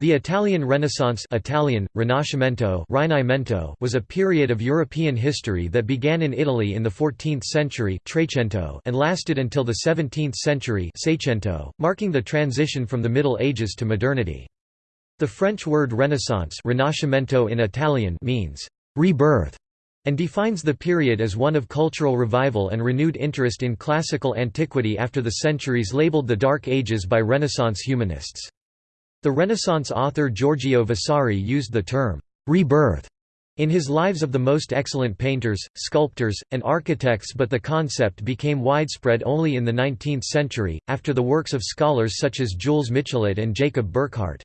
The Italian Renaissance Italian, Rinascimento was a period of European history that began in Italy in the 14th century and lasted until the 17th century marking the transition from the Middle Ages to modernity. The French word Renaissance Rinascimento in Italian means «rebirth» and defines the period as one of cultural revival and renewed interest in classical antiquity after the centuries labeled the Dark Ages by Renaissance humanists. The Renaissance author Giorgio Vasari used the term, rebirth, in his Lives of the Most Excellent Painters, Sculptors, and Architects but the concept became widespread only in the 19th century, after the works of scholars such as Jules Michelet and Jacob Burckhardt.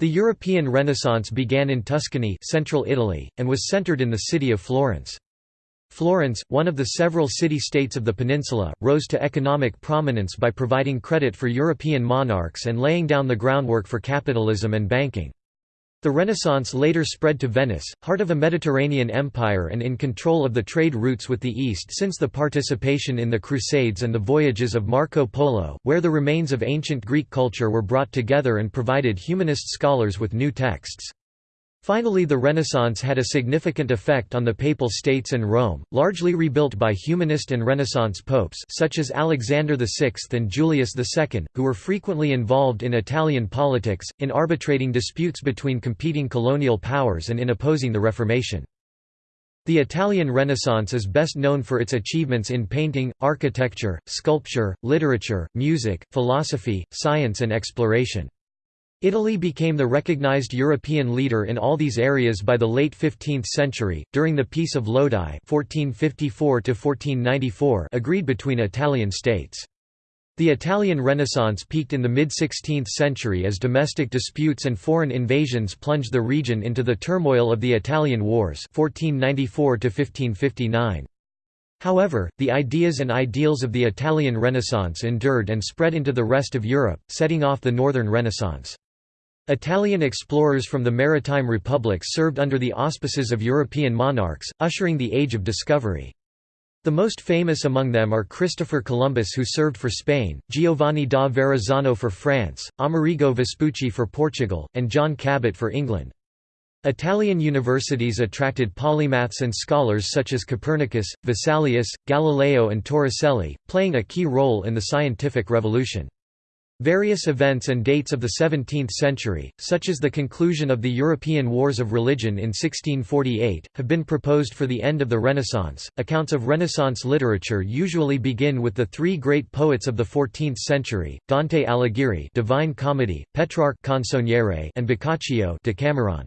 The European Renaissance began in Tuscany central Italy, and was centered in the city of Florence. Florence, one of the several city-states of the peninsula, rose to economic prominence by providing credit for European monarchs and laying down the groundwork for capitalism and banking. The Renaissance later spread to Venice, heart of a Mediterranean empire and in control of the trade routes with the East since the participation in the Crusades and the voyages of Marco Polo, where the remains of ancient Greek culture were brought together and provided humanist scholars with new texts. Finally the Renaissance had a significant effect on the Papal States and Rome, largely rebuilt by humanist and Renaissance popes such as Alexander VI and Julius II, who were frequently involved in Italian politics, in arbitrating disputes between competing colonial powers and in opposing the Reformation. The Italian Renaissance is best known for its achievements in painting, architecture, sculpture, literature, music, philosophy, science and exploration. Italy became the recognized European leader in all these areas by the late 15th century, during the Peace of Lodi 1454 agreed between Italian states. The Italian Renaissance peaked in the mid-16th century as domestic disputes and foreign invasions plunged the region into the turmoil of the Italian Wars 1494 -1559. However, the ideas and ideals of the Italian Renaissance endured and spread into the rest of Europe, setting off the Northern Renaissance. Italian explorers from the maritime republics served under the auspices of European monarchs, ushering the Age of Discovery. The most famous among them are Christopher Columbus who served for Spain, Giovanni da Verrazzano for France, Amerigo Vespucci for Portugal, and John Cabot for England. Italian universities attracted polymaths and scholars such as Copernicus, Vesalius, Galileo and Torricelli, playing a key role in the scientific revolution. Various events and dates of the 17th century, such as the conclusion of the European Wars of Religion in 1648, have been proposed for the end of the Renaissance. Accounts of Renaissance literature usually begin with the three great poets of the 14th century: Dante Alighieri, Divine Comedy, Petrarch Canzoniere, and Boccaccio, Decameron.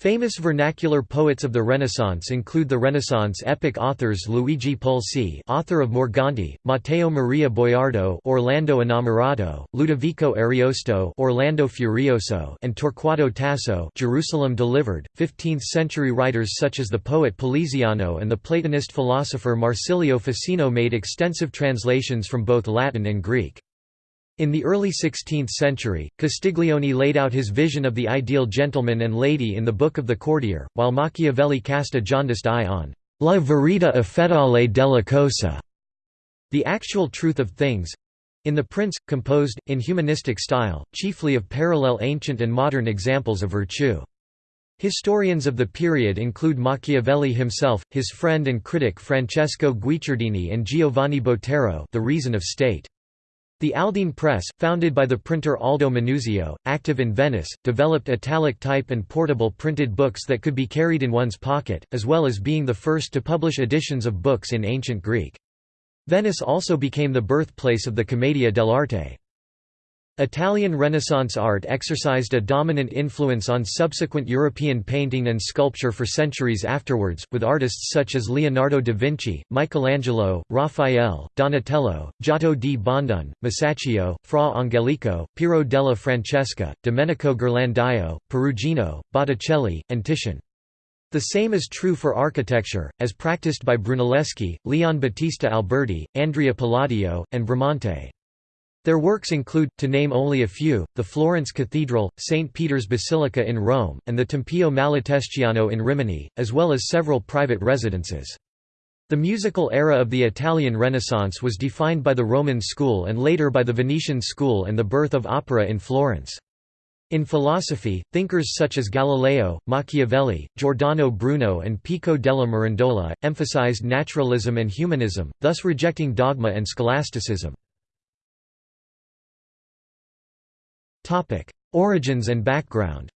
Famous vernacular poets of the Renaissance include the Renaissance epic authors Luigi Pulci, author of Morgante, Matteo Maria Boiardo, Orlando Innamorato, Ludovico Ariosto, Orlando Furioso, and Torquato Tasso, Jerusalem Delivered. 15th-century writers such as the poet Poliziano and the Platonist philosopher Marsilio Ficino made extensive translations from both Latin and Greek. In the early 16th century, Castiglione laid out his vision of the ideal gentleman and lady in the Book of the Courtier, while Machiavelli cast a jaundiced eye on «la verità effettuale della cosa» the actual truth of things—in The Prince, composed, in humanistic style, chiefly of parallel ancient and modern examples of virtue. Historians of the period include Machiavelli himself, his friend and critic Francesco Guicciardini and Giovanni Botero The Reason of State. The Aldine Press, founded by the printer Aldo Manuzio, active in Venice, developed italic type and portable printed books that could be carried in one's pocket, as well as being the first to publish editions of books in ancient Greek. Venice also became the birthplace of the Commedia dell'arte. Italian Renaissance art exercised a dominant influence on subsequent European painting and sculpture for centuries afterwards, with artists such as Leonardo da Vinci, Michelangelo, Raphael, Donatello, Giotto di Bondone, Masaccio, Fra Angelico, Piero della Francesca, Domenico Ghirlandaio, Perugino, Botticelli, and Titian. The same is true for architecture, as practiced by Brunelleschi, Leon Battista Alberti, Andrea Palladio, and Bramante. Their works include, to name only a few, the Florence Cathedral, St. Peter's Basilica in Rome, and the Tempio Malatestiano in Rimini, as well as several private residences. The musical era of the Italian Renaissance was defined by the Roman school and later by the Venetian school and the birth of opera in Florence. In philosophy, thinkers such as Galileo, Machiavelli, Giordano Bruno and Pico della Mirandola, emphasized naturalism and humanism, thus rejecting dogma and scholasticism. Origins and background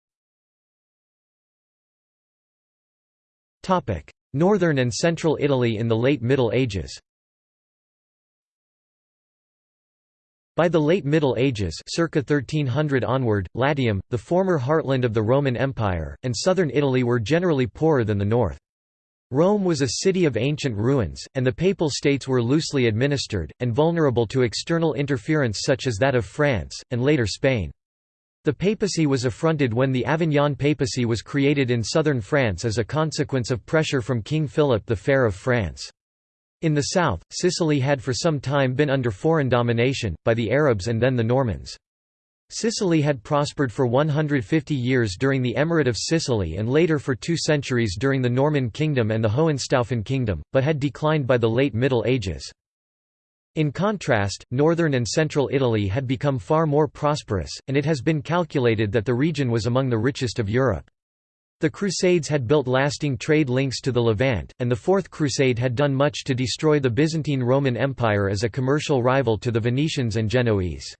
Northern and central Italy in the late Middle Ages By the late Middle Ages circa 1300 onward, Latium, the former heartland of the Roman Empire, and southern Italy were generally poorer than the north. Rome was a city of ancient ruins, and the Papal States were loosely administered, and vulnerable to external interference such as that of France, and later Spain. The papacy was affronted when the Avignon papacy was created in southern France as a consequence of pressure from King Philip the Fair of France. In the south, Sicily had for some time been under foreign domination, by the Arabs and then the Normans. Sicily had prospered for 150 years during the Emirate of Sicily and later for two centuries during the Norman Kingdom and the Hohenstaufen Kingdom, but had declined by the late Middle Ages. In contrast, northern and central Italy had become far more prosperous, and it has been calculated that the region was among the richest of Europe. The Crusades had built lasting trade links to the Levant, and the Fourth Crusade had done much to destroy the Byzantine Roman Empire as a commercial rival to the Venetians and Genoese.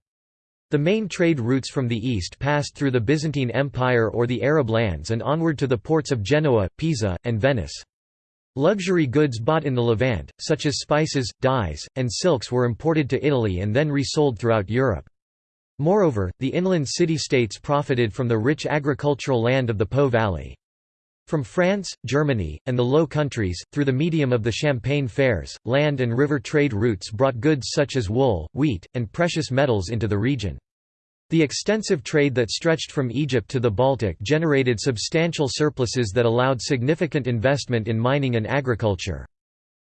The main trade routes from the east passed through the Byzantine Empire or the Arab lands and onward to the ports of Genoa, Pisa, and Venice. Luxury goods bought in the Levant, such as spices, dyes, and silks were imported to Italy and then resold throughout Europe. Moreover, the inland city-states profited from the rich agricultural land of the Po Valley. From France, Germany, and the Low Countries, through the medium of the Champagne fairs, land and river trade routes brought goods such as wool, wheat, and precious metals into the region. The extensive trade that stretched from Egypt to the Baltic generated substantial surpluses that allowed significant investment in mining and agriculture.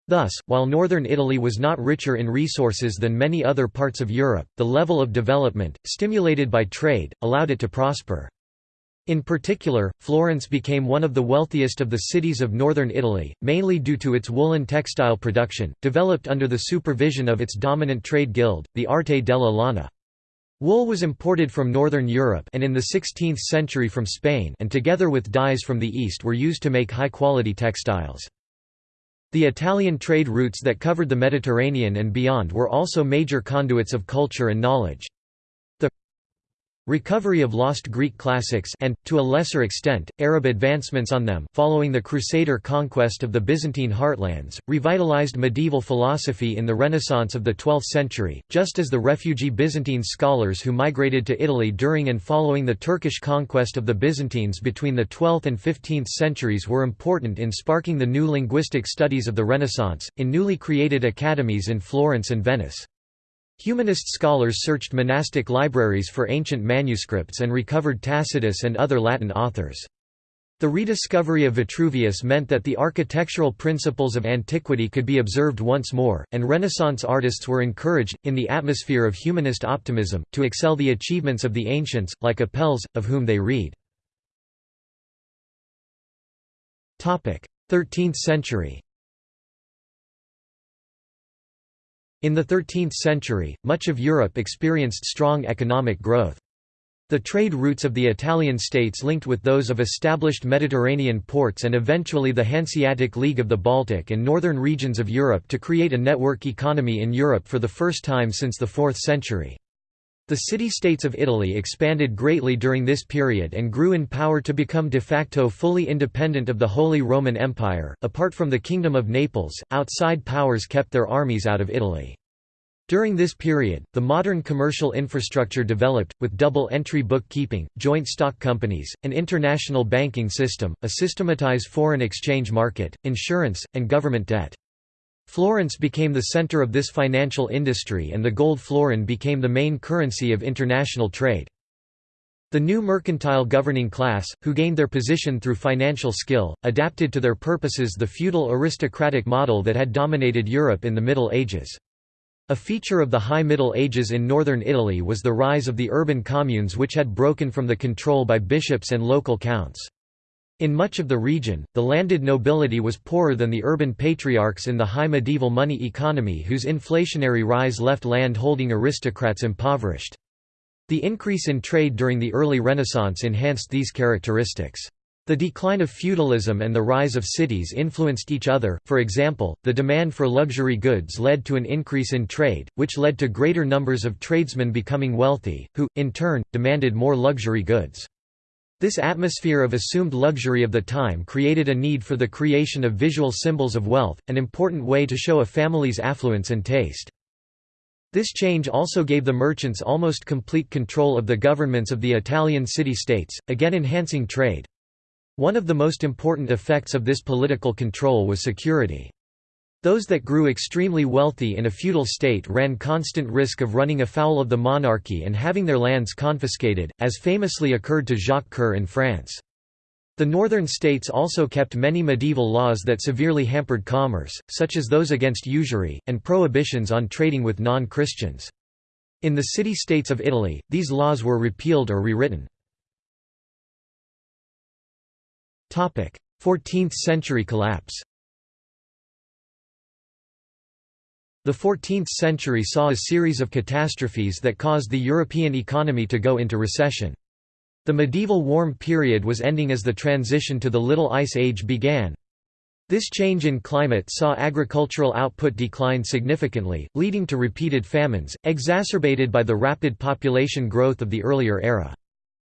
Thus, while northern Italy was not richer in resources than many other parts of Europe, the level of development, stimulated by trade, allowed it to prosper. In particular, Florence became one of the wealthiest of the cities of northern Italy, mainly due to its woolen textile production, developed under the supervision of its dominant trade guild, the Arte della Lana. Wool was imported from northern Europe and in the 16th century from Spain and together with dyes from the east were used to make high-quality textiles. The Italian trade routes that covered the Mediterranean and beyond were also major conduits of culture and knowledge. Recovery of lost Greek classics and, to a lesser extent, Arab advancements on them following the Crusader conquest of the Byzantine heartlands, revitalized medieval philosophy in the Renaissance of the 12th century, just as the refugee Byzantine scholars who migrated to Italy during and following the Turkish conquest of the Byzantines between the 12th and 15th centuries were important in sparking the new linguistic studies of the Renaissance, in newly created academies in Florence and Venice. Humanist scholars searched monastic libraries for ancient manuscripts and recovered Tacitus and other Latin authors. The rediscovery of Vitruvius meant that the architectural principles of antiquity could be observed once more, and Renaissance artists were encouraged, in the atmosphere of humanist optimism, to excel the achievements of the ancients, like Apelles, of whom they read. 13th century In the 13th century, much of Europe experienced strong economic growth. The trade routes of the Italian states linked with those of established Mediterranean ports and eventually the Hanseatic League of the Baltic and northern regions of Europe to create a network economy in Europe for the first time since the 4th century. The city-states of Italy expanded greatly during this period and grew in power to become de facto fully independent of the Holy Roman Empire. Apart from the Kingdom of Naples, outside powers kept their armies out of Italy. During this period, the modern commercial infrastructure developed, with double-entry bookkeeping, joint stock companies, an international banking system, a systematized foreign exchange market, insurance, and government debt. Florence became the center of this financial industry and the gold florin became the main currency of international trade. The new mercantile governing class, who gained their position through financial skill, adapted to their purposes the feudal aristocratic model that had dominated Europe in the Middle Ages. A feature of the High Middle Ages in northern Italy was the rise of the urban communes which had broken from the control by bishops and local counts. In much of the region, the landed nobility was poorer than the urban patriarchs in the high medieval money economy whose inflationary rise left land-holding aristocrats impoverished. The increase in trade during the early Renaissance enhanced these characteristics. The decline of feudalism and the rise of cities influenced each other, for example, the demand for luxury goods led to an increase in trade, which led to greater numbers of tradesmen becoming wealthy, who, in turn, demanded more luxury goods. This atmosphere of assumed luxury of the time created a need for the creation of visual symbols of wealth, an important way to show a family's affluence and taste. This change also gave the merchants almost complete control of the governments of the Italian city-states, again enhancing trade. One of the most important effects of this political control was security. Those that grew extremely wealthy in a feudal state ran constant risk of running afoul of the monarchy and having their lands confiscated, as famously occurred to Jacques Coeur in France. The northern states also kept many medieval laws that severely hampered commerce, such as those against usury, and prohibitions on trading with non-Christians. In the city-states of Italy, these laws were repealed or rewritten. 14th century collapse The 14th century saw a series of catastrophes that caused the European economy to go into recession. The medieval warm period was ending as the transition to the Little Ice Age began. This change in climate saw agricultural output decline significantly, leading to repeated famines, exacerbated by the rapid population growth of the earlier era.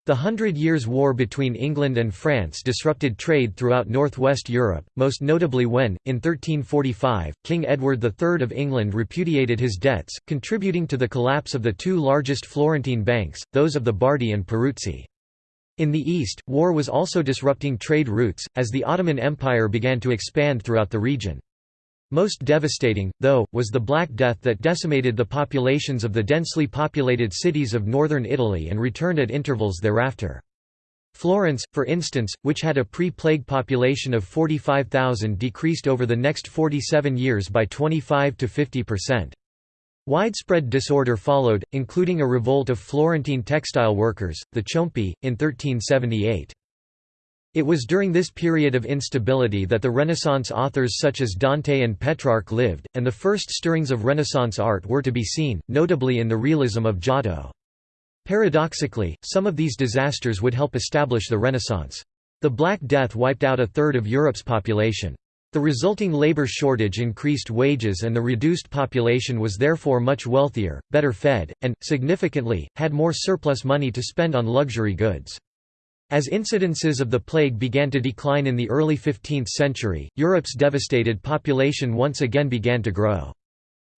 The Hundred Years' War between England and France disrupted trade throughout northwest Europe, most notably when, in 1345, King Edward III of England repudiated his debts, contributing to the collapse of the two largest Florentine banks, those of the Bardi and Peruzzi. In the east, war was also disrupting trade routes, as the Ottoman Empire began to expand throughout the region. Most devastating, though, was the Black Death that decimated the populations of the densely populated cities of northern Italy and returned at intervals thereafter. Florence, for instance, which had a pre-plague population of 45,000 decreased over the next 47 years by 25 to 50%. Widespread disorder followed, including a revolt of Florentine textile workers, the Ciompi, in 1378. It was during this period of instability that the Renaissance authors such as Dante and Petrarch lived, and the first stirrings of Renaissance art were to be seen, notably in the realism of Giotto. Paradoxically, some of these disasters would help establish the Renaissance. The Black Death wiped out a third of Europe's population. The resulting labor shortage increased wages and the reduced population was therefore much wealthier, better fed, and, significantly, had more surplus money to spend on luxury goods. As incidences of the plague began to decline in the early 15th century, Europe's devastated population once again began to grow.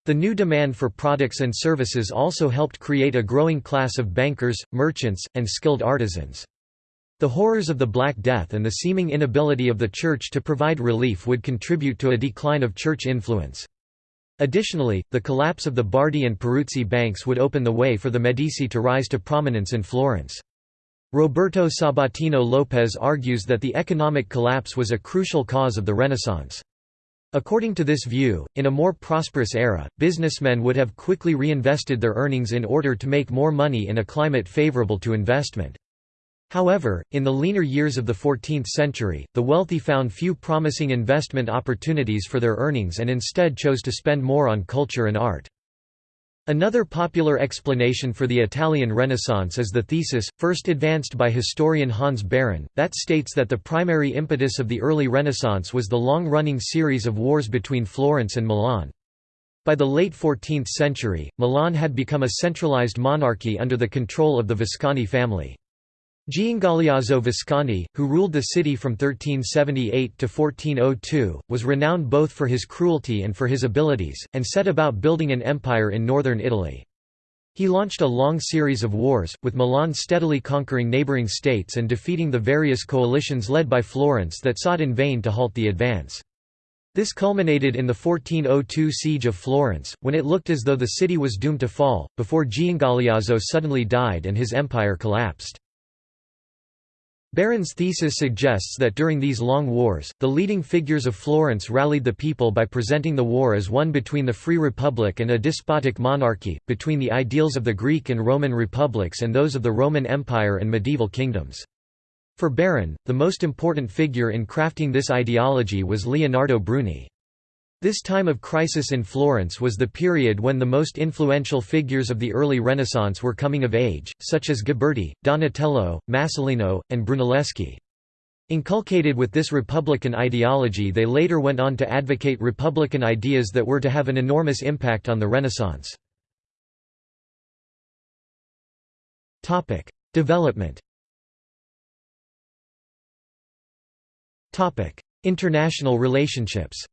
The new demand for products and services also helped create a growing class of bankers, merchants, and skilled artisans. The horrors of the Black Death and the seeming inability of the Church to provide relief would contribute to a decline of Church influence. Additionally, the collapse of the Bardi and Peruzzi banks would open the way for the Medici to rise to prominence in Florence. Roberto Sabatino Lopez argues that the economic collapse was a crucial cause of the Renaissance. According to this view, in a more prosperous era, businessmen would have quickly reinvested their earnings in order to make more money in a climate favorable to investment. However, in the leaner years of the 14th century, the wealthy found few promising investment opportunities for their earnings and instead chose to spend more on culture and art. Another popular explanation for the Italian Renaissance is the thesis, first advanced by historian Hans Baron, that states that the primary impetus of the early Renaissance was the long-running series of wars between Florence and Milan. By the late 14th century, Milan had become a centralized monarchy under the control of the Visconti family. Giangaleazzo Visconti, who ruled the city from 1378 to 1402, was renowned both for his cruelty and for his abilities, and set about building an empire in northern Italy. He launched a long series of wars, with Milan steadily conquering neighbouring states and defeating the various coalitions led by Florence that sought in vain to halt the advance. This culminated in the 1402 siege of Florence, when it looked as though the city was doomed to fall, before Giangaleazzo suddenly died and his empire collapsed. Baron's thesis suggests that during these long wars, the leading figures of Florence rallied the people by presenting the war as one between the Free Republic and a despotic monarchy, between the ideals of the Greek and Roman republics and those of the Roman Empire and medieval kingdoms. For Baron, the most important figure in crafting this ideology was Leonardo Bruni. This time of crisis in Florence was the period when the most influential figures of the early Renaissance were coming of age, such as Ghiberti, Donatello, Masolino, and Brunelleschi. Inculcated with this republican ideology they later went on to advocate republican ideas that were to have an enormous impact on the Renaissance. Development International relationships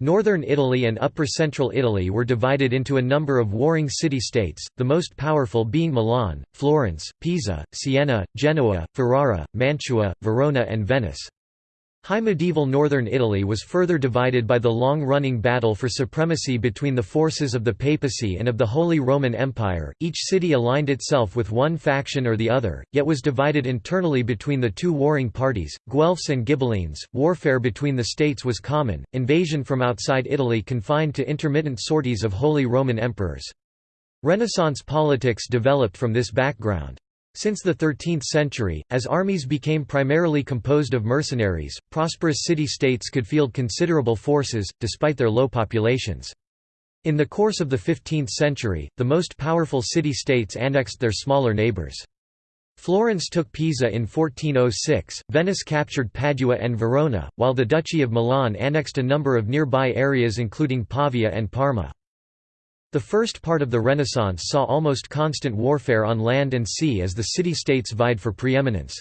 Northern Italy and Upper Central Italy were divided into a number of warring city-states, the most powerful being Milan, Florence, Pisa, Siena, Genoa, Ferrara, Mantua, Verona and Venice. High medieval northern Italy was further divided by the long-running battle for supremacy between the forces of the papacy and of the Holy Roman Empire. Each city aligned itself with one faction or the other, yet was divided internally between the two warring parties, Guelphs and Ghibellines. Warfare between the states was common, invasion from outside Italy confined to intermittent sorties of Holy Roman emperors. Renaissance politics developed from this background. Since the 13th century, as armies became primarily composed of mercenaries, prosperous city-states could field considerable forces, despite their low populations. In the course of the 15th century, the most powerful city-states annexed their smaller neighbours. Florence took Pisa in 1406, Venice captured Padua and Verona, while the Duchy of Milan annexed a number of nearby areas including Pavia and Parma. The first part of the Renaissance saw almost constant warfare on land and sea as the city-states vied for preeminence.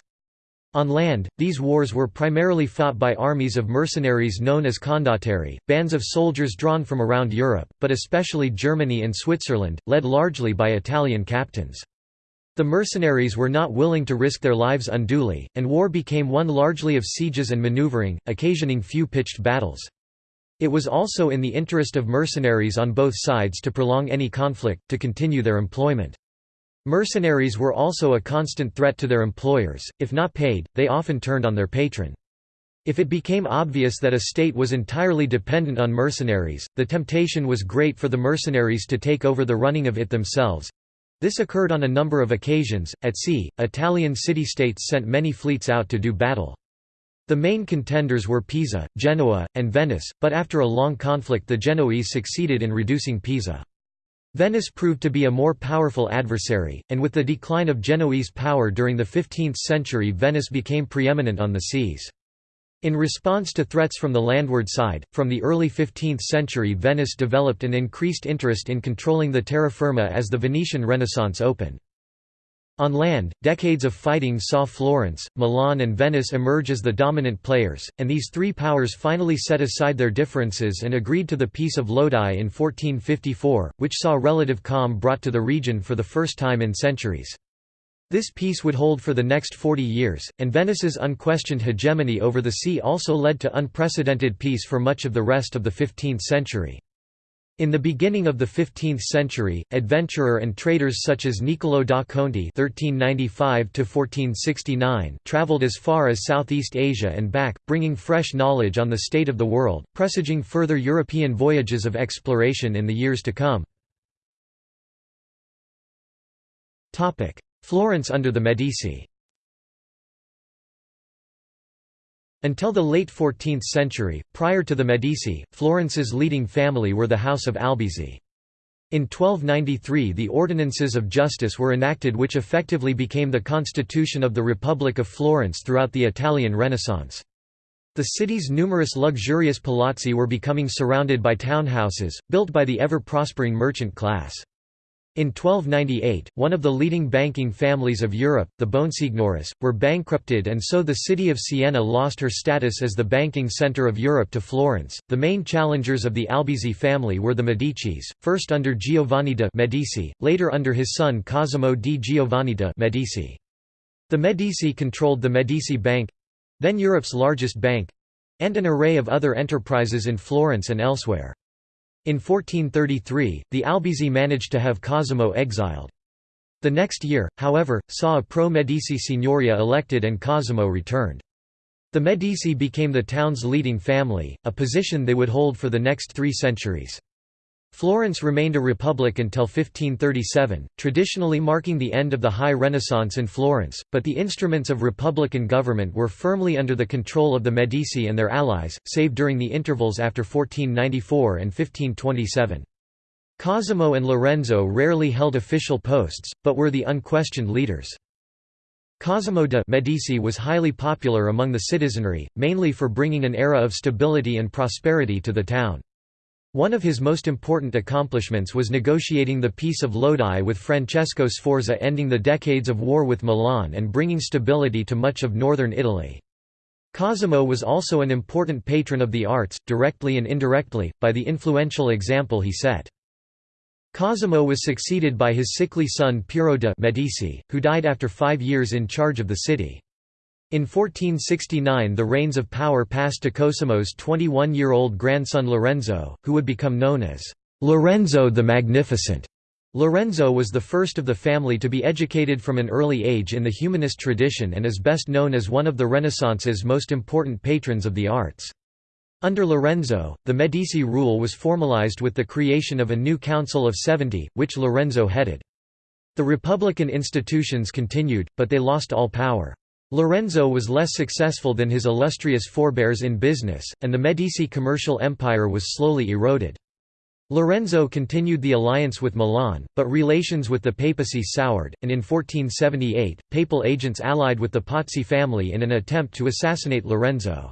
On land, these wars were primarily fought by armies of mercenaries known as condottieri, bands of soldiers drawn from around Europe, but especially Germany and Switzerland, led largely by Italian captains. The mercenaries were not willing to risk their lives unduly, and war became one largely of sieges and maneuvering, occasioning few pitched battles. It was also in the interest of mercenaries on both sides to prolong any conflict, to continue their employment. Mercenaries were also a constant threat to their employers, if not paid, they often turned on their patron. If it became obvious that a state was entirely dependent on mercenaries, the temptation was great for the mercenaries to take over the running of it themselves. This occurred on a number of occasions. At sea, Italian city-states sent many fleets out to do battle. The main contenders were Pisa, Genoa, and Venice, but after a long conflict the Genoese succeeded in reducing Pisa. Venice proved to be a more powerful adversary, and with the decline of Genoese power during the 15th century Venice became preeminent on the seas. In response to threats from the landward side, from the early 15th century Venice developed an increased interest in controlling the terra firma as the Venetian Renaissance opened. On land, decades of fighting saw Florence, Milan and Venice emerge as the dominant players, and these three powers finally set aside their differences and agreed to the Peace of Lodi in 1454, which saw relative calm brought to the region for the first time in centuries. This peace would hold for the next 40 years, and Venice's unquestioned hegemony over the sea also led to unprecedented peace for much of the rest of the 15th century. In the beginning of the 15th century, adventurer and traders such as Niccolò da Conti (1395–1469) traveled as far as Southeast Asia and back, bringing fresh knowledge on the state of the world, presaging further European voyages of exploration in the years to come. Florence under the Medici. Until the late 14th century, prior to the Medici, Florence's leading family were the House of Albizzi. In 1293 the Ordinances of Justice were enacted which effectively became the constitution of the Republic of Florence throughout the Italian Renaissance. The city's numerous luxurious palazzi were becoming surrounded by townhouses, built by the ever-prospering merchant class. In 1298, one of the leading banking families of Europe, the Bonsignoris, were bankrupted and so the city of Siena lost her status as the banking centre of Europe to Florence. The main challengers of the Albizzi family were the Medicis, first under Giovanni de' Medici, later under his son Cosimo di Giovanni de' Medici. The Medici controlled the Medici Bank then Europe's largest bank and an array of other enterprises in Florence and elsewhere. In 1433, the Albizzi managed to have Cosimo exiled. The next year, however, saw a pro-Medici signoria elected and Cosimo returned. The Medici became the town's leading family, a position they would hold for the next three centuries. Florence remained a republic until 1537, traditionally marking the end of the High Renaissance in Florence, but the instruments of republican government were firmly under the control of the Medici and their allies, save during the intervals after 1494 and 1527. Cosimo and Lorenzo rarely held official posts, but were the unquestioned leaders. Cosimo de' Medici was highly popular among the citizenry, mainly for bringing an era of stability and prosperity to the town. One of his most important accomplishments was negotiating the Peace of Lodi with Francesco Sforza ending the decades of war with Milan and bringing stability to much of northern Italy. Cosimo was also an important patron of the arts, directly and indirectly, by the influential example he set. Cosimo was succeeded by his sickly son Piero de' Medici, who died after five years in charge of the city. In 1469 the reins of power passed to Cosimo's 21-year-old grandson Lorenzo, who would become known as Lorenzo the Magnificent. Lorenzo was the first of the family to be educated from an early age in the humanist tradition and is best known as one of the Renaissance's most important patrons of the arts. Under Lorenzo, the Medici rule was formalized with the creation of a new Council of Seventy, which Lorenzo headed. The republican institutions continued, but they lost all power. Lorenzo was less successful than his illustrious forebears in business, and the Medici commercial empire was slowly eroded. Lorenzo continued the alliance with Milan, but relations with the papacy soured, and in 1478, papal agents allied with the Pazzi family in an attempt to assassinate Lorenzo.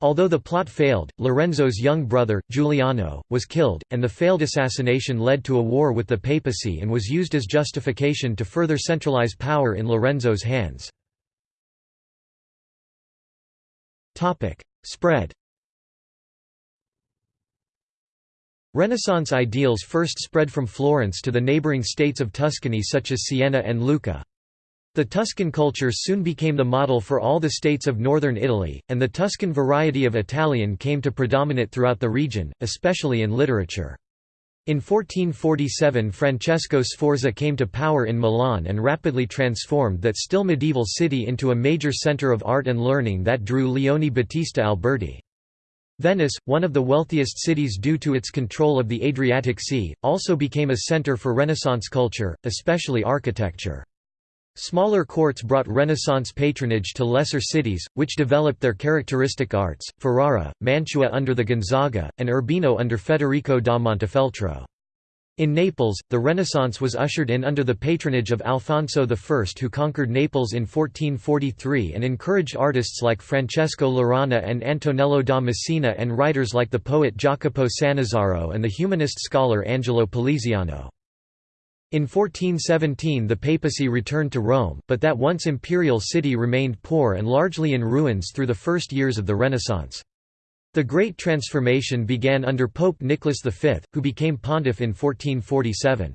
Although the plot failed, Lorenzo's young brother, Giuliano, was killed, and the failed assassination led to a war with the papacy and was used as justification to further centralize power in Lorenzo's hands. Topic: Spread. Renaissance ideals first spread from Florence to the neighboring states of Tuscany such as Siena and Lucca. The Tuscan culture soon became the model for all the states of northern Italy, and the Tuscan variety of Italian came to predominate throughout the region, especially in literature. In 1447 Francesco Sforza came to power in Milan and rapidly transformed that still medieval city into a major centre of art and learning that drew Leone Battista Alberti. Venice, one of the wealthiest cities due to its control of the Adriatic Sea, also became a centre for Renaissance culture, especially architecture. Smaller courts brought Renaissance patronage to lesser cities, which developed their characteristic arts, Ferrara, Mantua under the Gonzaga, and Urbino under Federico da Montefeltro. In Naples, the Renaissance was ushered in under the patronage of Alfonso I who conquered Naples in 1443 and encouraged artists like Francesco Laurana and Antonello da Messina and writers like the poet Jacopo Sannazaro and the humanist scholar Angelo Poliziano. In 1417 the papacy returned to Rome, but that once imperial city remained poor and largely in ruins through the first years of the Renaissance. The Great Transformation began under Pope Nicholas V, who became pontiff in 1447.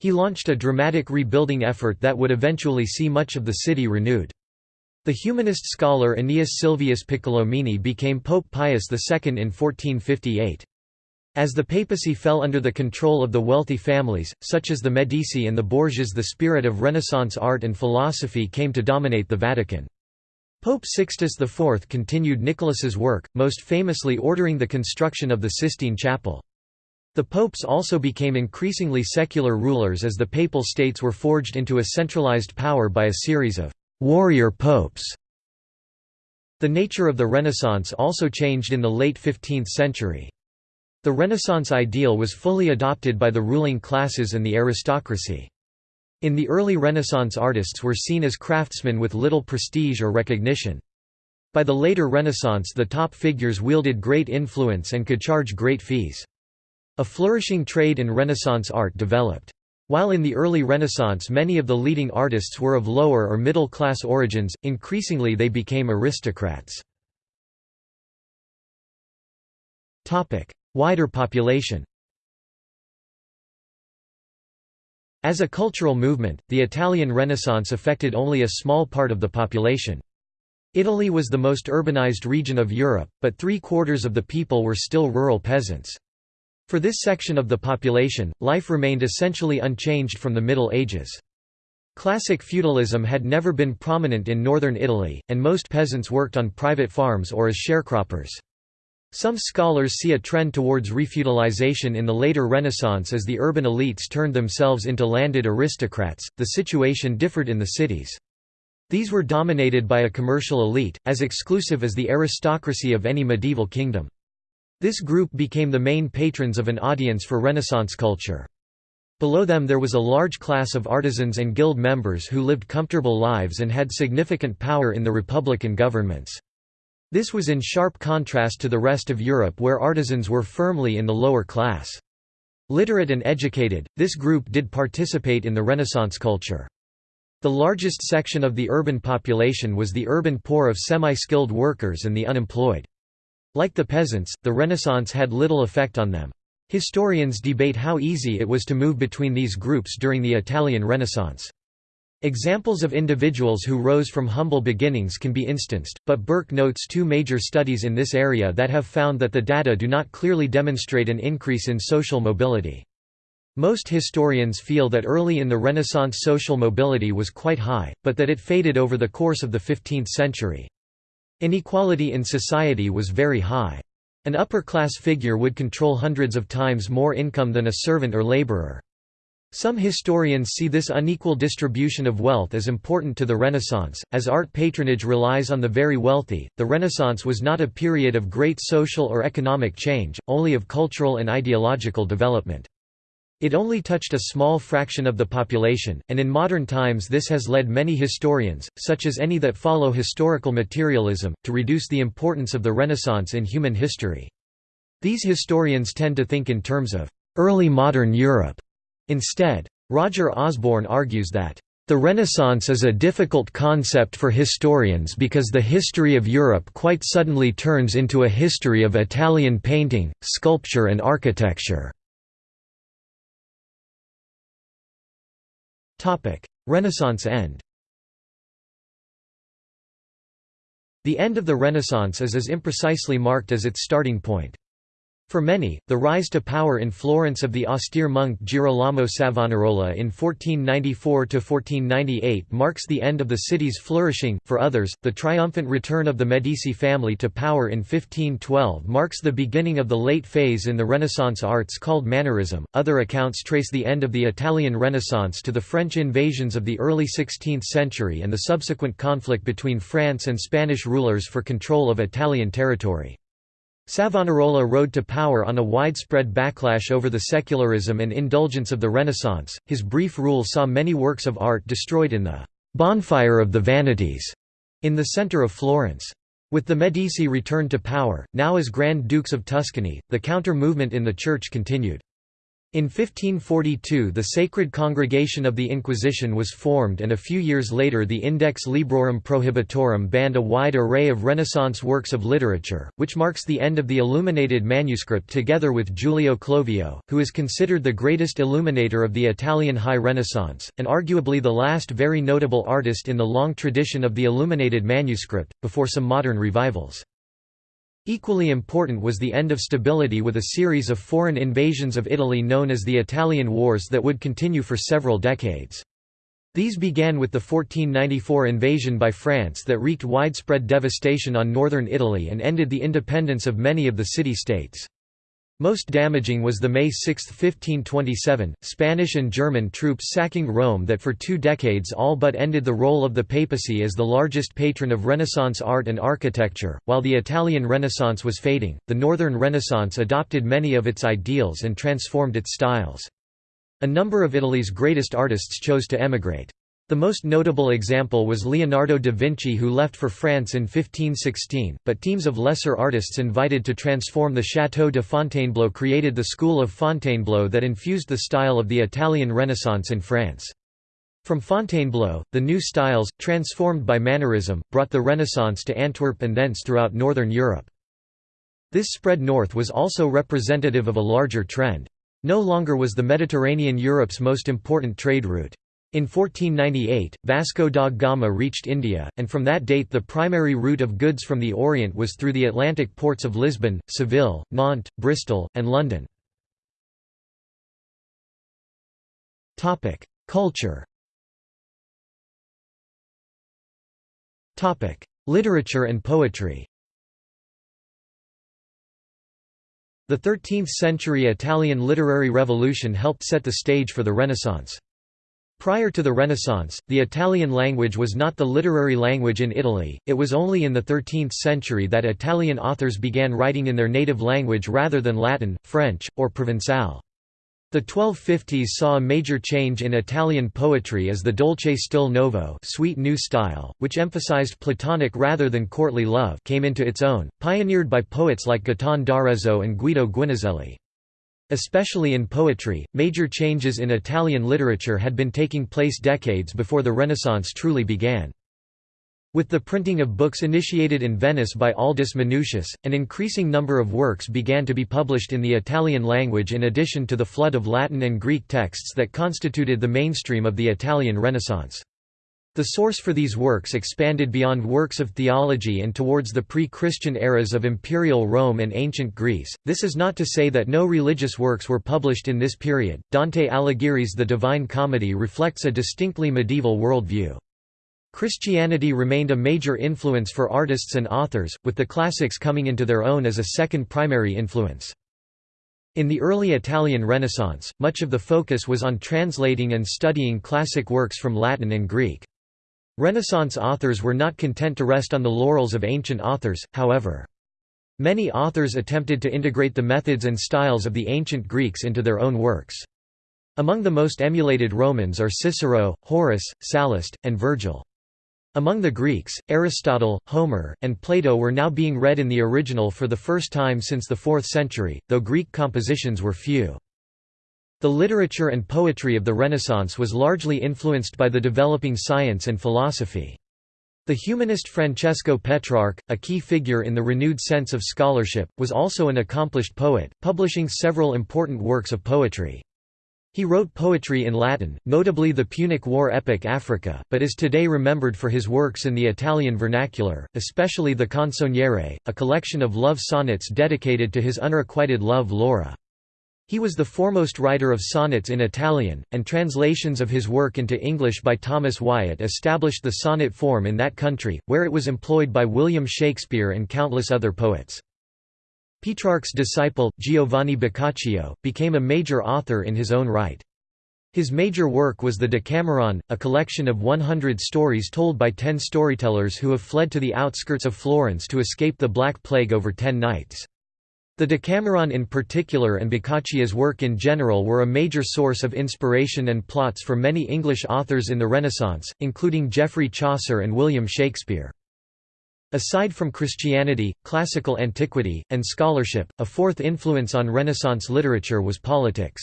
He launched a dramatic rebuilding effort that would eventually see much of the city renewed. The humanist scholar Aeneas Silvius Piccolomini became Pope Pius II in 1458. As the papacy fell under the control of the wealthy families, such as the Medici and the Borgias the spirit of Renaissance art and philosophy came to dominate the Vatican. Pope Sixtus IV continued Nicholas's work, most famously ordering the construction of the Sistine Chapel. The popes also became increasingly secular rulers as the papal states were forged into a centralized power by a series of «warrior popes». The nature of the Renaissance also changed in the late 15th century. The Renaissance ideal was fully adopted by the ruling classes and the aristocracy. In the early Renaissance artists were seen as craftsmen with little prestige or recognition. By the later Renaissance the top figures wielded great influence and could charge great fees. A flourishing trade in Renaissance art developed. While in the early Renaissance many of the leading artists were of lower or middle class origins, increasingly they became aristocrats. Wider population As a cultural movement, the Italian Renaissance affected only a small part of the population. Italy was the most urbanized region of Europe, but three-quarters of the people were still rural peasants. For this section of the population, life remained essentially unchanged from the Middle Ages. Classic feudalism had never been prominent in northern Italy, and most peasants worked on private farms or as sharecroppers. Some scholars see a trend towards refeudalization in the later Renaissance as the urban elites turned themselves into landed aristocrats, the situation differed in the cities. These were dominated by a commercial elite, as exclusive as the aristocracy of any medieval kingdom. This group became the main patrons of an audience for Renaissance culture. Below them there was a large class of artisans and guild members who lived comfortable lives and had significant power in the republican governments. This was in sharp contrast to the rest of Europe where artisans were firmly in the lower class. Literate and educated, this group did participate in the Renaissance culture. The largest section of the urban population was the urban poor of semi-skilled workers and the unemployed. Like the peasants, the Renaissance had little effect on them. Historians debate how easy it was to move between these groups during the Italian Renaissance. Examples of individuals who rose from humble beginnings can be instanced, but Burke notes two major studies in this area that have found that the data do not clearly demonstrate an increase in social mobility. Most historians feel that early in the Renaissance social mobility was quite high, but that it faded over the course of the 15th century. Inequality in society was very high. An upper-class figure would control hundreds of times more income than a servant or laborer. Some historians see this unequal distribution of wealth as important to the Renaissance, as art patronage relies on the very wealthy. The Renaissance was not a period of great social or economic change, only of cultural and ideological development. It only touched a small fraction of the population, and in modern times this has led many historians, such as any that follow historical materialism, to reduce the importance of the Renaissance in human history. These historians tend to think in terms of early modern Europe Instead, Roger Osborne argues that, "...the Renaissance is a difficult concept for historians because the history of Europe quite suddenly turns into a history of Italian painting, sculpture and architecture." Renaissance end The end of the Renaissance is as imprecisely marked as its starting point. For many, the rise to power in Florence of the austere monk Girolamo Savonarola in 1494–1498 marks the end of the city's flourishing, for others, the triumphant return of the Medici family to power in 1512 marks the beginning of the late phase in the Renaissance arts called Mannerism. Other accounts trace the end of the Italian Renaissance to the French invasions of the early 16th century and the subsequent conflict between France and Spanish rulers for control of Italian territory. Savonarola rode to power on a widespread backlash over the secularism and indulgence of the Renaissance. His brief rule saw many works of art destroyed in the bonfire of the vanities in the centre of Florence. With the Medici returned to power, now as Grand Dukes of Tuscany, the counter-movement in the Church continued. In 1542 the Sacred Congregation of the Inquisition was formed and a few years later the Index Librorum Prohibitorum banned a wide array of Renaissance works of literature, which marks the end of the illuminated manuscript together with Giulio Clovio, who is considered the greatest illuminator of the Italian High Renaissance, and arguably the last very notable artist in the long tradition of the illuminated manuscript, before some modern revivals. Equally important was the end of stability with a series of foreign invasions of Italy known as the Italian Wars that would continue for several decades. These began with the 1494 invasion by France that wreaked widespread devastation on northern Italy and ended the independence of many of the city-states. Most damaging was the May 6, 1527, Spanish and German troops sacking Rome that for two decades all but ended the role of the papacy as the largest patron of Renaissance art and architecture. While the Italian Renaissance was fading, the Northern Renaissance adopted many of its ideals and transformed its styles. A number of Italy's greatest artists chose to emigrate. The most notable example was Leonardo da Vinci who left for France in 1516, but teams of lesser artists invited to transform the Château de Fontainebleau created the school of Fontainebleau that infused the style of the Italian Renaissance in France. From Fontainebleau, the new styles, transformed by Mannerism, brought the Renaissance to Antwerp and thence throughout northern Europe. This spread north was also representative of a larger trend. No longer was the Mediterranean Europe's most important trade route. In 1498, Vasco da Gama reached India, and from that date the primary route of goods from the Orient was through the Atlantic ports of Lisbon, Seville, Nantes, Bristol, and London. Culture Literature and poetry The 13th-century Italian literary revolution helped set the stage for the Renaissance. Prior to the Renaissance, the Italian language was not the literary language in Italy, it was only in the 13th century that Italian authors began writing in their native language rather than Latin, French, or Provençal. The 1250s saw a major change in Italian poetry as the dolce stil novo sweet new style, which emphasized platonic rather than courtly love came into its own, pioneered by poets like Guittone d'Arezzo and Guido Guinizelli. Especially in poetry, major changes in Italian literature had been taking place decades before the Renaissance truly began. With the printing of books initiated in Venice by Aldus Manutius, an increasing number of works began to be published in the Italian language in addition to the flood of Latin and Greek texts that constituted the mainstream of the Italian Renaissance. The source for these works expanded beyond works of theology and towards the pre-Christian eras of Imperial Rome and ancient Greece. This is not to say that no religious works were published in this period. Dante Alighieri's The Divine Comedy reflects a distinctly medieval worldview. Christianity remained a major influence for artists and authors, with the classics coming into their own as a second primary influence. In the early Italian Renaissance, much of the focus was on translating and studying classic works from Latin and Greek. Renaissance authors were not content to rest on the laurels of ancient authors, however. Many authors attempted to integrate the methods and styles of the ancient Greeks into their own works. Among the most emulated Romans are Cicero, Horace, Sallust, and Virgil. Among the Greeks, Aristotle, Homer, and Plato were now being read in the original for the first time since the 4th century, though Greek compositions were few. The literature and poetry of the Renaissance was largely influenced by the developing science and philosophy. The humanist Francesco Petrarch, a key figure in the renewed sense of scholarship, was also an accomplished poet, publishing several important works of poetry. He wrote poetry in Latin, notably the Punic War epic Africa, but is today remembered for his works in the Italian vernacular, especially the Canzoniere, a collection of love sonnets dedicated to his unrequited love Laura. He was the foremost writer of sonnets in Italian, and translations of his work into English by Thomas Wyatt established the sonnet form in that country, where it was employed by William Shakespeare and countless other poets. Petrarch's disciple, Giovanni Boccaccio, became a major author in his own right. His major work was the Decameron, a collection of 100 stories told by ten storytellers who have fled to the outskirts of Florence to escape the Black Plague over ten nights. The Decameron in particular and Boccaccio's work in general were a major source of inspiration and plots for many English authors in the Renaissance, including Geoffrey Chaucer and William Shakespeare. Aside from Christianity, classical antiquity, and scholarship, a fourth influence on Renaissance literature was politics.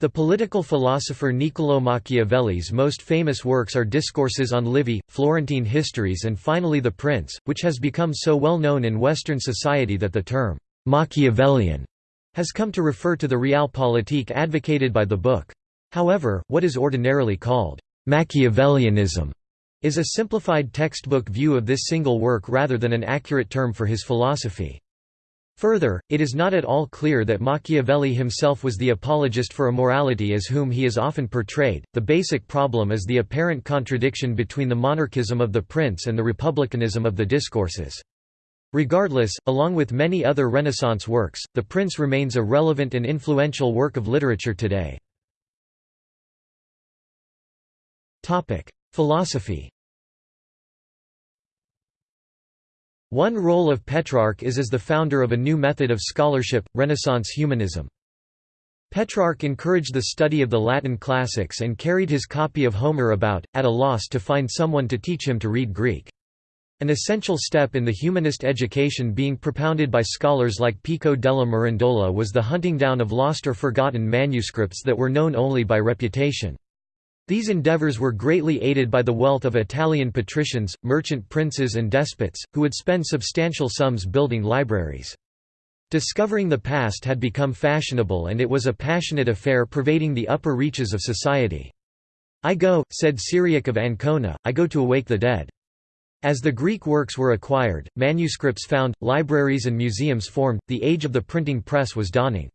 The political philosopher Niccolò Machiavelli's most famous works are Discourses on Livy, Florentine Histories and finally The Prince, which has become so well known in Western society that the term Machiavellian has come to refer to the realpolitik advocated by the book. However, what is ordinarily called Machiavellianism is a simplified textbook view of this single work rather than an accurate term for his philosophy. Further, it is not at all clear that Machiavelli himself was the apologist for immorality as whom he is often portrayed. The basic problem is the apparent contradiction between the monarchism of the prince and the republicanism of the discourses. Regardless, along with many other Renaissance works, The Prince remains a relevant and influential work of literature today. Philosophy One role of Petrarch is as the founder of a new method of scholarship, Renaissance humanism. Petrarch encouraged the study of the Latin classics and carried his copy of Homer about, at a loss to find someone to teach him to read Greek. An essential step in the humanist education being propounded by scholars like Pico della Mirandola was the hunting down of lost or forgotten manuscripts that were known only by reputation. These endeavors were greatly aided by the wealth of Italian patricians, merchant princes and despots, who would spend substantial sums building libraries. Discovering the past had become fashionable and it was a passionate affair pervading the upper reaches of society. I go, said Cyriac of Ancona, I go to awake the dead. As the Greek works were acquired, manuscripts found, libraries and museums formed, the age of the printing press was dawning.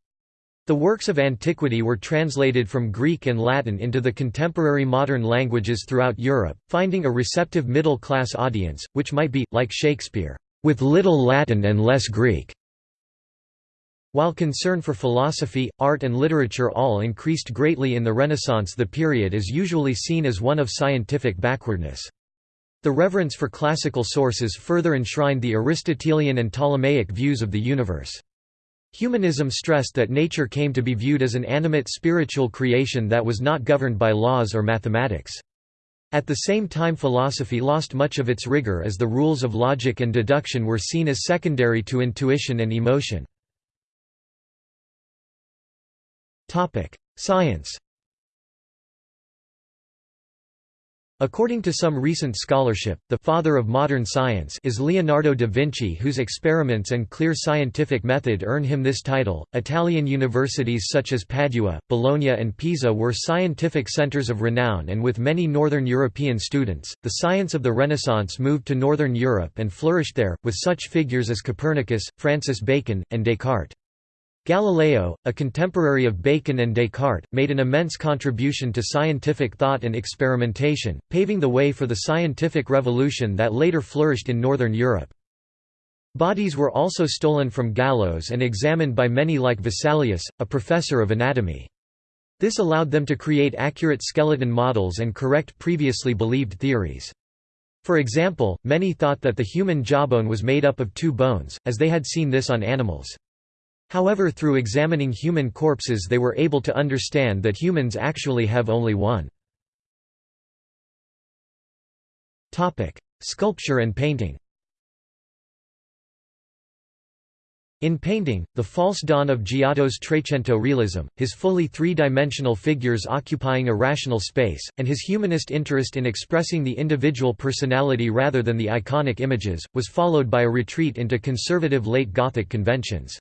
The works of antiquity were translated from Greek and Latin into the contemporary modern languages throughout Europe, finding a receptive middle-class audience, which might be, like Shakespeare, "...with little Latin and less Greek." While concern for philosophy, art and literature all increased greatly in the Renaissance the period is usually seen as one of scientific backwardness. The reverence for classical sources further enshrined the Aristotelian and Ptolemaic views of the universe. Humanism stressed that nature came to be viewed as an animate spiritual creation that was not governed by laws or mathematics. At the same time philosophy lost much of its rigor as the rules of logic and deduction were seen as secondary to intuition and emotion. Science According to some recent scholarship, the «father of modern science» is Leonardo da Vinci whose experiments and clear scientific method earn him this title. Italian universities such as Padua, Bologna and Pisa were scientific centers of renown and with many northern European students, the science of the Renaissance moved to northern Europe and flourished there, with such figures as Copernicus, Francis Bacon, and Descartes. Galileo, a contemporary of Bacon and Descartes, made an immense contribution to scientific thought and experimentation, paving the way for the scientific revolution that later flourished in northern Europe. Bodies were also stolen from gallows and examined by many like Vesalius, a professor of anatomy. This allowed them to create accurate skeleton models and correct previously believed theories. For example, many thought that the human jawbone was made up of two bones, as they had seen this on animals. However through examining human corpses they were able to understand that humans actually have only one. Sculpture and painting In painting, the false dawn of Giotto's Trecento realism, his fully three-dimensional figures occupying a rational space, and his humanist interest in expressing the individual personality rather than the iconic images, was followed by a retreat into conservative late Gothic conventions.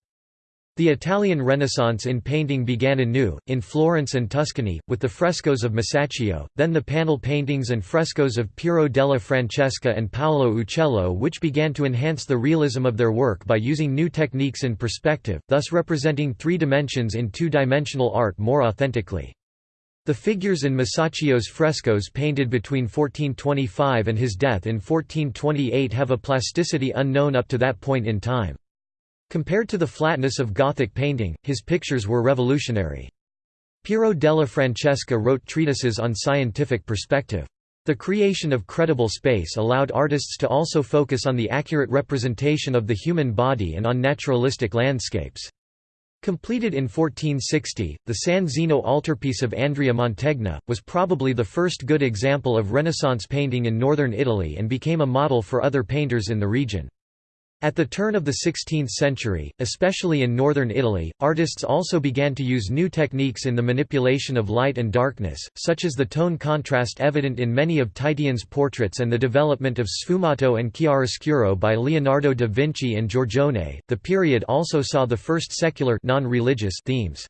The Italian Renaissance in painting began anew, in Florence and Tuscany, with the frescoes of Masaccio, then the panel paintings and frescoes of Piero della Francesca and Paolo Uccello which began to enhance the realism of their work by using new techniques in perspective, thus representing three dimensions in two-dimensional art more authentically. The figures in Masaccio's frescoes painted between 1425 and his death in 1428 have a plasticity unknown up to that point in time. Compared to the flatness of Gothic painting, his pictures were revolutionary. Piero della Francesca wrote treatises on scientific perspective. The creation of credible space allowed artists to also focus on the accurate representation of the human body and on naturalistic landscapes. Completed in 1460, the San Zeno altarpiece of Andrea Mantegna, was probably the first good example of Renaissance painting in northern Italy and became a model for other painters in the region. At the turn of the 16th century, especially in northern Italy, artists also began to use new techniques in the manipulation of light and darkness, such as the tone contrast evident in many of Titian's portraits and the development of sfumato and chiaroscuro by Leonardo da Vinci and Giorgione. The period also saw the first secular non-religious themes.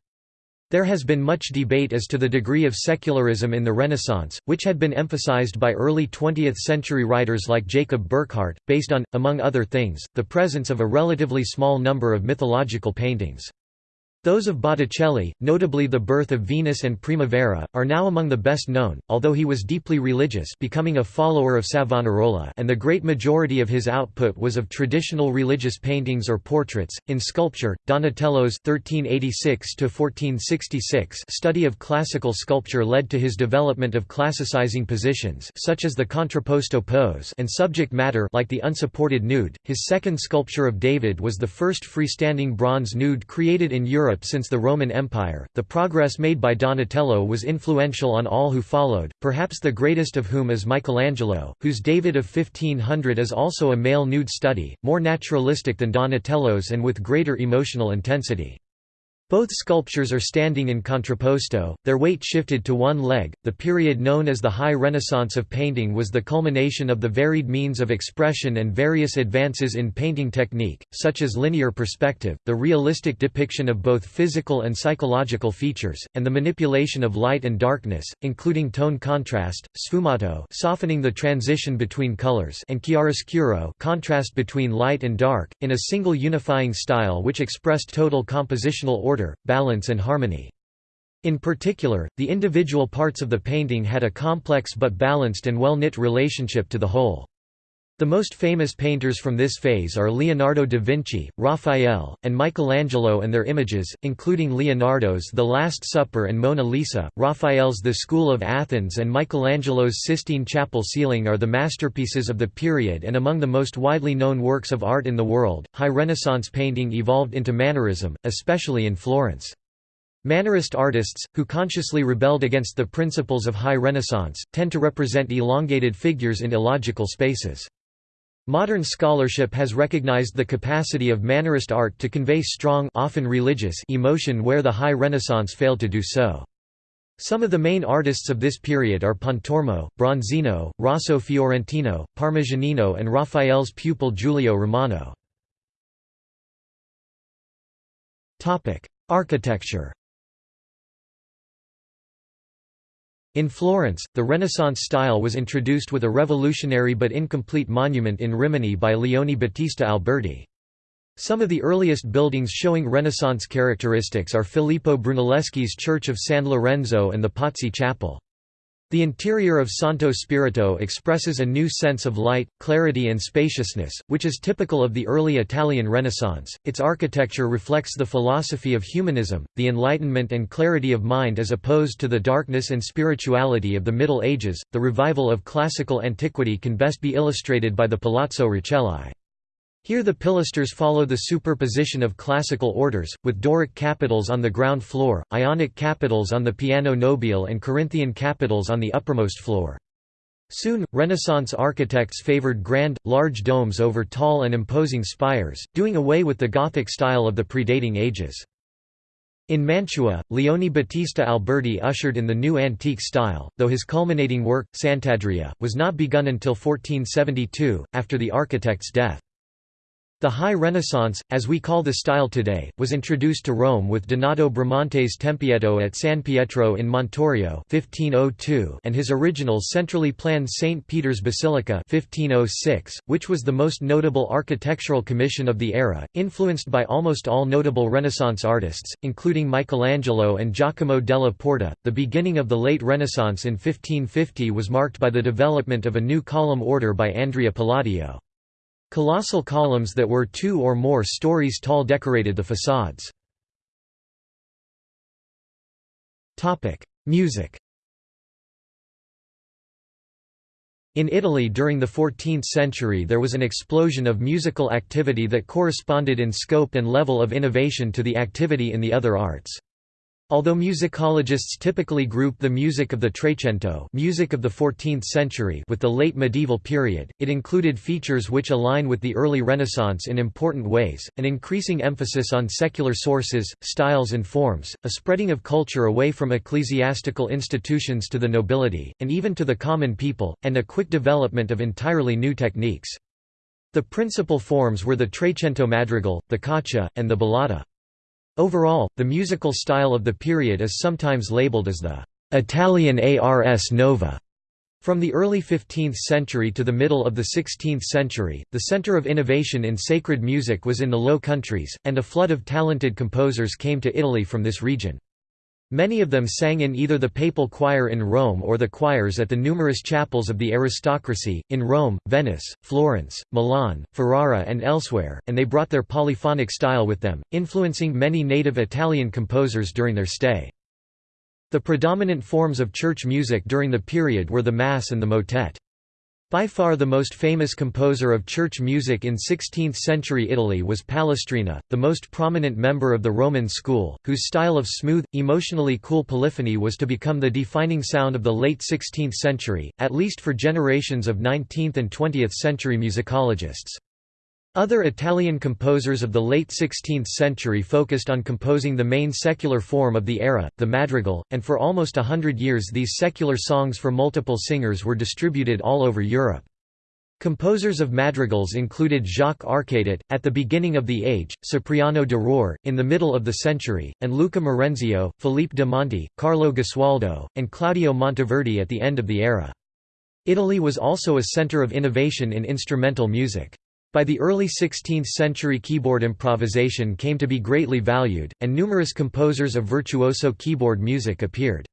There has been much debate as to the degree of secularism in the Renaissance, which had been emphasized by early 20th-century writers like Jacob Burckhardt, based on, among other things, the presence of a relatively small number of mythological paintings. Those of Botticelli, notably The Birth of Venus and Primavera, are now among the best known, although he was deeply religious becoming a follower of Savonarola and the great majority of his output was of traditional religious paintings or portraits. In sculpture, Donatello's 1386 study of classical sculpture led to his development of classicizing positions such as the contrapposto pose and subject matter like the unsupported nude. His second sculpture of David was the first freestanding bronze nude created in Europe Europe since the Roman Empire. The progress made by Donatello was influential on all who followed, perhaps the greatest of whom is Michelangelo, whose David of 1500 is also a male nude study, more naturalistic than Donatello's and with greater emotional intensity. Both sculptures are standing in contrapposto, their weight shifted to one leg. The period known as the High Renaissance of painting was the culmination of the varied means of expression and various advances in painting technique, such as linear perspective, the realistic depiction of both physical and psychological features, and the manipulation of light and darkness, including tone contrast, sfumato, softening the transition between colors, and chiaroscuro, contrast between light and dark, in a single unifying style which expressed total compositional order order, balance and harmony. In particular, the individual parts of the painting had a complex but balanced and well-knit relationship to the whole. The most famous painters from this phase are Leonardo da Vinci, Raphael, and Michelangelo and their images, including Leonardo's The Last Supper and Mona Lisa, Raphael's The School of Athens and Michelangelo's Sistine Chapel ceiling are the masterpieces of the period and among the most widely known works of art in the world. High Renaissance painting evolved into Mannerism, especially in Florence. Mannerist artists, who consciously rebelled against the principles of High Renaissance, tend to represent elongated figures in illogical spaces. Modern scholarship has recognized the capacity of Mannerist art to convey strong often religious emotion where the High Renaissance failed to do so. Some of the main artists of this period are Pontormo, Bronzino, Rosso Fiorentino, Parmigianino and Raphael's pupil Giulio Romano. Architecture In Florence, the Renaissance style was introduced with a revolutionary but incomplete monument in Rimini by Leone Battista Alberti. Some of the earliest buildings showing Renaissance characteristics are Filippo Brunelleschi's Church of San Lorenzo and the Pazzi Chapel. The interior of Santo Spirito expresses a new sense of light, clarity, and spaciousness, which is typical of the early Italian Renaissance. Its architecture reflects the philosophy of humanism, the enlightenment and clarity of mind as opposed to the darkness and spirituality of the Middle Ages. The revival of classical antiquity can best be illustrated by the Palazzo Rucellai. Here the pilasters follow the superposition of classical orders, with Doric capitals on the ground floor, Ionic capitals on the piano nobile and Corinthian capitals on the uppermost floor. Soon, Renaissance architects favored grand, large domes over tall and imposing spires, doing away with the Gothic style of the predating ages. In Mantua, Leone Battista Alberti ushered in the new antique style, though his culminating work, Sant'Andrea, was not begun until 1472, after the architect's death. The High Renaissance, as we call the style today, was introduced to Rome with Donato Bramante's Tempietto at San Pietro in Montorio 1502 and his original centrally planned St. Peter's Basilica 1506, which was the most notable architectural commission of the era, influenced by almost all notable Renaissance artists, including Michelangelo and Giacomo della Porta. The beginning of the late Renaissance in 1550 was marked by the development of a new column order by Andrea Palladio. Colossal columns that were two or more stories tall decorated the facades. Music In Italy during the 14th century there was an explosion of musical activity that corresponded in scope and level of innovation to the activity in the other arts. Although musicologists typically group the music of the Trecento music of the 14th century with the late medieval period, it included features which align with the early Renaissance in important ways, an increasing emphasis on secular sources, styles and forms, a spreading of culture away from ecclesiastical institutions to the nobility, and even to the common people, and a quick development of entirely new techniques. The principal forms were the Trecento madrigal, the caccia, and the ballata. Overall, the musical style of the period is sometimes labeled as the Italian Ars Nova. From the early 15th century to the middle of the 16th century, the center of innovation in sacred music was in the Low Countries, and a flood of talented composers came to Italy from this region. Many of them sang in either the papal choir in Rome or the choirs at the numerous chapels of the aristocracy, in Rome, Venice, Florence, Milan, Ferrara and elsewhere, and they brought their polyphonic style with them, influencing many native Italian composers during their stay. The predominant forms of church music during the period were the Mass and the motet. By far the most famous composer of church music in 16th-century Italy was Palestrina, the most prominent member of the Roman school, whose style of smooth, emotionally cool polyphony was to become the defining sound of the late 16th century, at least for generations of 19th and 20th century musicologists. Other Italian composers of the late 16th century focused on composing the main secular form of the era, the madrigal, and for almost a hundred years these secular songs for multiple singers were distributed all over Europe. Composers of madrigals included Jacques Arcadelt, at the beginning of the age, Cipriano de Rore, in the middle of the century, and Luca Marenzio, Philippe de Monte, Carlo Gesualdo, and Claudio Monteverdi at the end of the era. Italy was also a center of innovation in instrumental music. By the early 16th century keyboard improvisation came to be greatly valued, and numerous composers of virtuoso keyboard music appeared.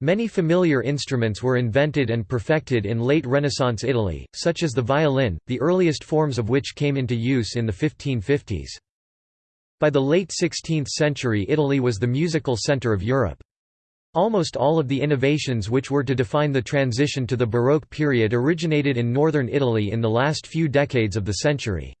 Many familiar instruments were invented and perfected in late Renaissance Italy, such as the violin, the earliest forms of which came into use in the 1550s. By the late 16th century Italy was the musical centre of Europe. Almost all of the innovations which were to define the transition to the Baroque period originated in northern Italy in the last few decades of the century.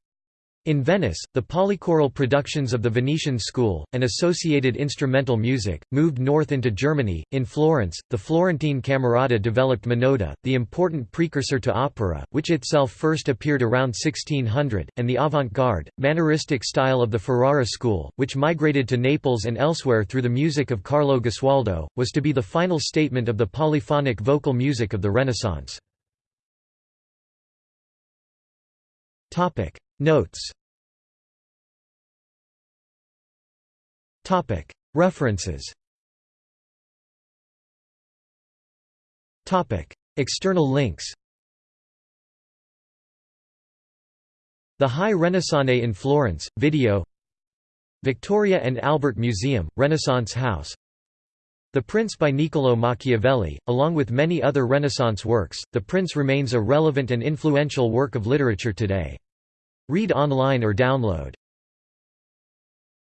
In Venice, the polychoral productions of the Venetian school, and associated instrumental music, moved north into Germany. In Florence, the Florentine Camerata developed monody, the important precursor to opera, which itself first appeared around 1600, and the avant-garde, manneristic style of the Ferrara school, which migrated to Naples and elsewhere through the music of Carlo Gesualdo, was to be the final statement of the polyphonic vocal music of the Renaissance. Notes. References. External links. The High Renaissance in Florence, video. Victoria and Albert Museum, Renaissance House. The Prince by Niccolò Machiavelli, along with many other Renaissance works, The Prince remains a relevant and influential work of literature today. Read online or download